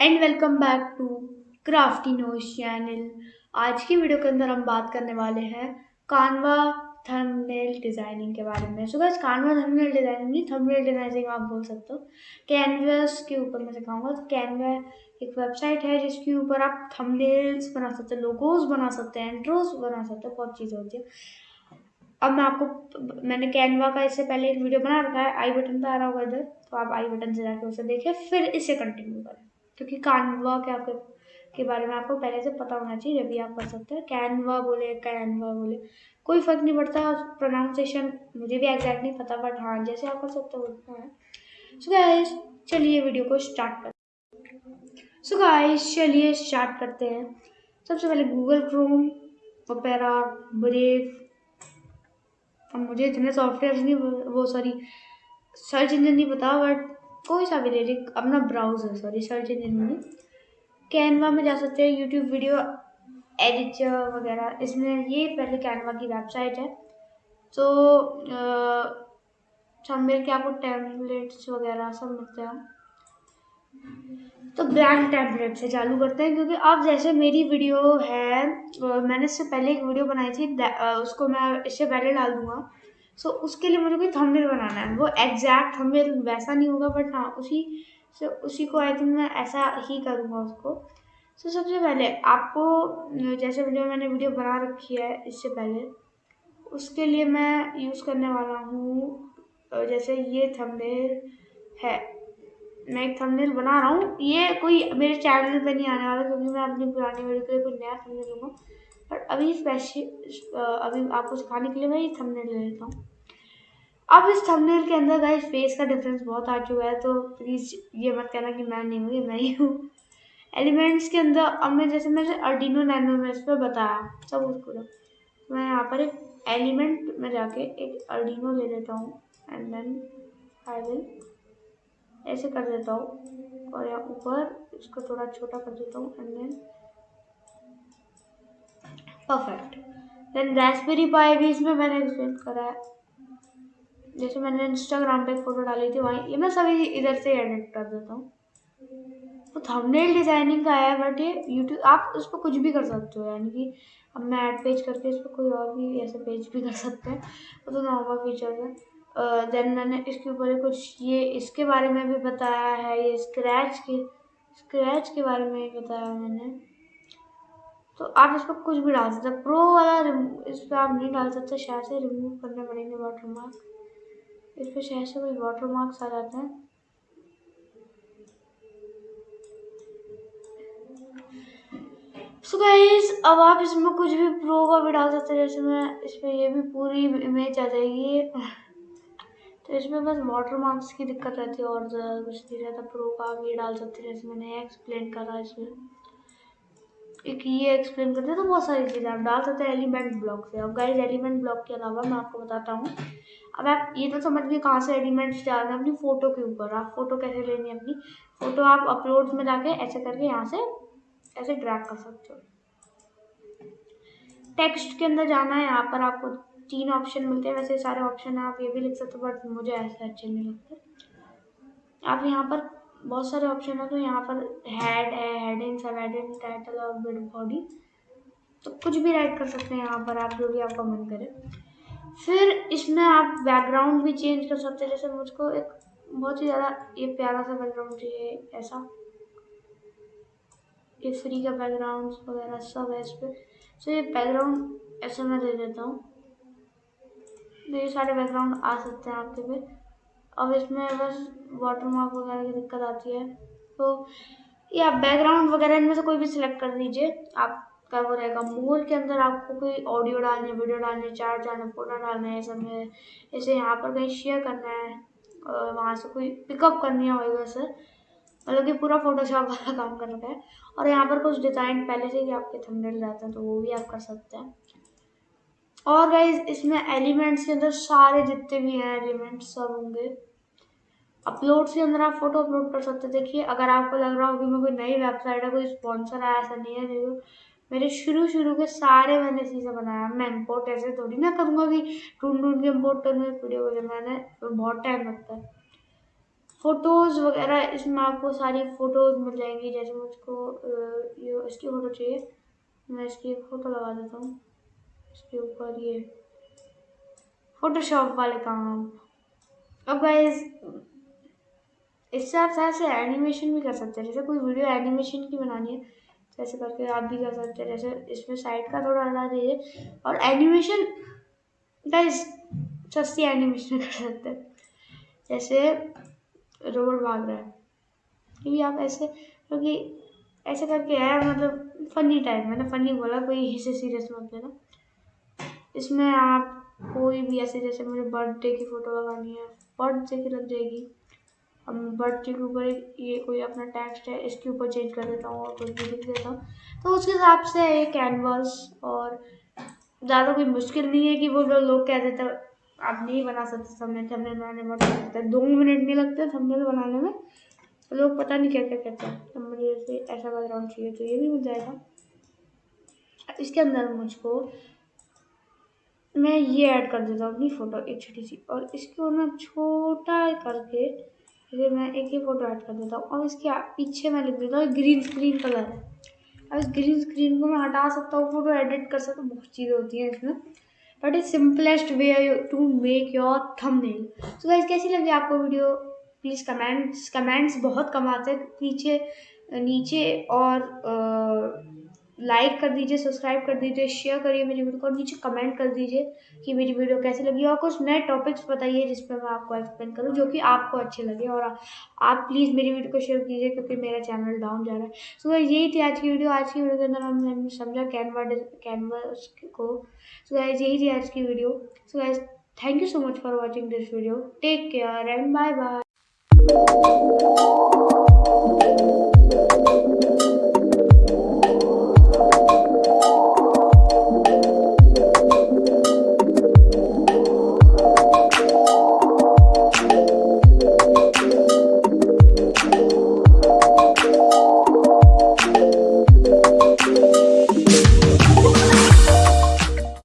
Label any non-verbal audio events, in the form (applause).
And welcome back to Crafty Nose channel. आज की video के अंदर हम बात करने वाले हैं कानवा थंबनेल डिज़ाइनिंग के बारे में। सो कानवा थंबनेल डिज़ाइनिंग नहीं थंबनेल डिज़ाइनिंग आप बोल सकते हो। कैनवस के ऊपर मैं सिखाऊँगा। तो कैनवा एक वेबसाइट है जिसके ऊपर आप थंबनेल्स बना सकते हो लोगोज बना सकते हैं एंट्रोज बना सकते हो, बहुत चीज़ें होती है। अब मैं आपको मैंने कैनवा का इससे पहले एक वीडियो बना रखा है आई बटन पर आ रहा होगा इधर तो आप आई बटन से जाके उसे देखें, फिर इसे कंटिन्यू करें। क्योंकि कानवा के आपके, के बारे में आपको पहले से पता होना चाहिए, जब भी आप कर सकते हैं। कैनवा बोले कैनवा बोले। कोई फ़र्क नहीं पड़ता प्रोनाउंसिएशन मुझे भी एग्जैक्ट नहीं पता बट हाँ जैसे आप कर सकते हो सो गाइस चलिए वीडियो को स्टार्ट करते सो गाइस चलिए स्टार्ट करते हैं। सबसे पहले गूगल क्रोम ओपेरा ब्रेव अब मुझे इतने सॉफ्टवेयर नहीं, वो सॉरी सर्च इंजन नहीं पता बट कोई सा भी ले ली अपना ब्राउज़र सॉरी सर्च इंजन नहीं। कैनवा में जा सकते हैं यूट्यूब वीडियो एडिटर वगैरह। इसमें ये पहले कैनवा की वेबसाइट है। तो सब मिल के आपको टैबलेट्स वगैरह सब मिलते हैं? तो ब्लैंक टैबलेट से चालू करते हैं, क्योंकि अब जैसे मेरी वीडियो है मैंने इससे पहले एक वीडियो बनाई थी उसको मैं इससे पहले डाल दूँगा। सो उसके लिए मुझे कोई थंबनेल बनाना है। वो एग्जैक्ट थंबनेल वैसा नहीं होगा बट हाँ उसी से उसी को आई थिंक मैं ऐसा ही करूँगा उसको। सो so, सबसे पहले आपको जैसे वीडियो मैंने वीडियो बना रखी है इससे पहले उसके लिए मैं यूज़ करने वाला हूँ जैसे ये थंबनेल है। मैं एक थंबनेल बना रहा हूँ। ये कोई मेरे चैनल पे नहीं आने वाला क्योंकि मैं अपनी पुरानी वीडियो के लिए कोई नया थंबनेल लूँगा। बट अभी स्पेशल अभी आपको सिखाने के लिए मैं ये थंबनेल ले लेता हूँ। अब इस थंबनेल के अंदर गाइस फेस का डिफरेंस बहुत आ चुका है तो प्लीज़ ये मत कहना कि मैं नहीं हूँ, ये मैं ही हूँ। एलिमेंट्स के अंदर, अब मैं जैसे मैंने अर्डिनो नैनो में इस पर बताया, सब उसको मैं यहाँ पर एक एलिमेंट में जाके एक अर्डिनो ले लेता हूँ एंड देन आई विल ऐसे कर देता हूँ, और यहाँ ऊपर इसको थोड़ा छोटा कर देता हूँ and then perfect then raspberry pi भी इसमें मैंने एक्सप्लेन करा है। जैसे मैंने इंस्टाग्राम पे एक फ़ोटो डाली थी, वहीं ये मैं सभी इधर से एडिट कर देता हूँ। तो थंबनेल डिज़ाइनिंग का है बट ये यूट्यूब आप उस पर कुछ भी कर सकते हो, यानी कि अब मैं ऐड पेज करके इस पर कोई और भी ऐसे पेज भी कर सकते हैं। वो तो नॉर्मल फीचर है। देन मैंने इसके ऊपर कुछ ये इसके बारे में भी बताया है, ये स्क्रैच के स्क्रैच के बारे में भी बताया मैंने। तो आप इस पर कुछ भी डाल सकते प्रो वाला इस पर आप नहीं डाल सकते, शायद से रिमूव करने पड़ेंगे वाटर मार्क इस पर शायद से वाटर मार्क्स आ जाते हैं। सो गाइस अब आप इसमें कुछ भी प्रो का भी डाल सकते हैं, जैसे मैं इसमें ये भी पूरी इमेज आ जाएगी। तो इसमें बस वाटर मार्क्स की दिक्कत रहती है और कुछ नहीं रहता। प्रो का ये डाल सकते हैं, जैसे मैंने एक्सप्लेन करा इसमें। एक ये एक्सप्लेन करते हैं तो बहुत सारी चीज़ें आप डाल सकते हैं एलिमेंट ब्लॉक से। अब गाइज़ एलिमेंट ब्लॉक के अलावा मैं आपको बताता हूँ। अब आप ये तो समझ गए कहाँ से एलिमेंट्स डालना अपनी फ़ोटो के ऊपर। आप फ़ोटो कैसे लेनी है अपनी? फ़ोटो आप अपलोड में जाके ऐसे करके यहाँ से ऐसे ड्रैग कर सकते हो। टेक्स्ट के अंदर जाना है, यहाँ पर आपको तीन ऑप्शन मिलते हैं। वैसे सारे ऑप्शन आप ये भी लिख सकते हो बट मुझे ऐसे अच्छे नहीं लगते। आप यहाँ पर बहुत सारे ऑप्शन है तो यहाँ पर हेड है हेडिंग सब हेडिंग टाइटल और बिड बॉडी तो कुछ भी राइट कर सकते हैं यहाँ पर आप, जो भी आपका मन करे। फिर इसमें आप बैकग्राउंड भी चेंज कर सकते हैं, जैसे मुझको एक बहुत ही ज़्यादा, ये प्यारा सा बैकग्राउंड चाहिए, ऐसा। ये फ्री का बैकग्राउंड वगैरह सब है इस पर तो ये बैकग्राउंड ऐसे मैं दे देता हूँ। तो ये सारे बैकग्राउंड आ सकते हैं आपके पे। अब इसमें बस वाटर मार्क वगैरह की दिक्कत आती है। तो ये बैकग्राउंड वगैरह इनमें से कोई भी सिलेक्ट कर दीजिए। आपका वो रहेगा मोल के अंदर आपको कोई ऑडियो डालनी है वीडियो डालनी है चार्ट डालना है फ़ोटो डालना है सब में जैसे यहाँ पर कहीं शेयर करना है, और वहाँ से कोई पिकअप करनी है वही वैसे मतलब कि पूरा फोटोशॉप (laughs) वाला काम कर रखा है। और यहाँ पर कुछ डिज़ाइन पहले से ही आपके थंबनेल जाते हैं तो वो भी आप कर सकते हैं। और गाइज़ इसमें एलिमेंट्स के अंदर सारे जितने भी हैं एलिमेंट्स सब होंगे। अपलोड के अंदर आप फ़ोटो अपलोड कर सकते देखिए, अगर आपको लग रहा हो कि मैं कोई नई वेबसाइट है, कोई स्पॉन्सर है ऐसा नहीं है, देखो। मेरे शुरू शुरू के सारे मैंने चीज़ें बनाया। मैं इम्पोर्ट ऐसे थोड़ी ना करूँगा कि ढूंढ ढूंढ के इम्पोर्ट करूँगा वीडियो को मैंने बहुत टाइम लगता है। फ़ोटोज़ वगैरह, इसमें आपको सारी फ़ोटोज़ मिल जाएँगी। जैसे मुझको ये इसकी फ़ोटो चाहिए। मैं इसकी एक फ़ोटो लगा देता हूँ। इसके ऊपर ये फ़ोटोशॉप वाले काम। अब गाइज़ इससे आप शायद से एनिमेशन भी कर सकते हैं। जैसे कोई वीडियो एनिमेशन की बनानी है जैसे करके आप भी कर सकते हैं। जैसे इसमें साइड का थोड़ा हटा दीजिए। और एनिमेशन गाइज़ सस्ती एनिमेशन (laughs) कर सकते हैं। जैसे रोबोट भाग रहा है। क्योंकि आप ऐसे, क्योंकि ऐसे करके है मतलब फनी टाइप मैंने फनी बोला, कोई इसे सीरियस मत लेना। इसमें आप कोई भी ऐसे, जैसे मुझे बर्थडे की फ़ोटो लगानी है बर्थडे की लग जाएगी। अब के ऊपर ये कोई अपना टेक्स्ट है, इसके ऊपर चेंज कर देता हूँ और कुछ भी लिख देता हूँ। तो उसके हिसाब से एक कैनवास और ज़्यादा कोई मुश्किल नहीं है कि वो जो लोग कह देते आप नहीं बना सकते थंबनेल थंबनेल बनाने में लगता है। दो मिनट नहीं लगते थंबनेल बनाने में। तो लोग पता नहीं क्या क्या कहते हैं। तो मुझे ऐसे बैकग्राउंड चाहिए तो ये भी मिल जाएगा। इसके अंदर मुझको, मैं ये ऐड कर देता हूँ अपनी फ़ोटो एक छोटी सी, और इसके मैं छोटा करके फिर मैं एक ही फ़ोटो ऐड कर देता हूँ। और इसके पीछे मैं लिख देता हूँ ग्रीन स्क्रीन कलर है। अब इस ग्रीन स्क्रीन को मैं हटा सकता हूँ फ़ोटो एडिट कर सकता हूँ बहुत चीज़ें होती हैं इसमें। But is simplest way to make your thumb thumbnail so guys कैसी लगी आपको वीडियो प्लीज़ कमेंट्स कमेंट्स बहुत कम आते हैं। नीचे नीचे और आ, लाइक कर दीजिए सब्सक्राइब कर दीजिए शेयर करिए मेरी वीडियो को और नीचे कमेंट कर दीजिए कि मेरी वीडियो कैसी लगी और कुछ नए टॉपिक्स बताइए जिस पर मैं आपको एक्सप्लेन करूँ जो कि आपको अच्छे लगे और आप प्लीज़ मेरी वीडियो को शेयर कीजिए क्योंकि मेरा चैनल डाउन जा रहा है। सो यही थी आज की वीडियो आज की वीडियो के अंदर हमने समझा कैनवा कैनवा को। सो गाइज़ यही थी आज की video so thank you so much for watching this video take care and bye bye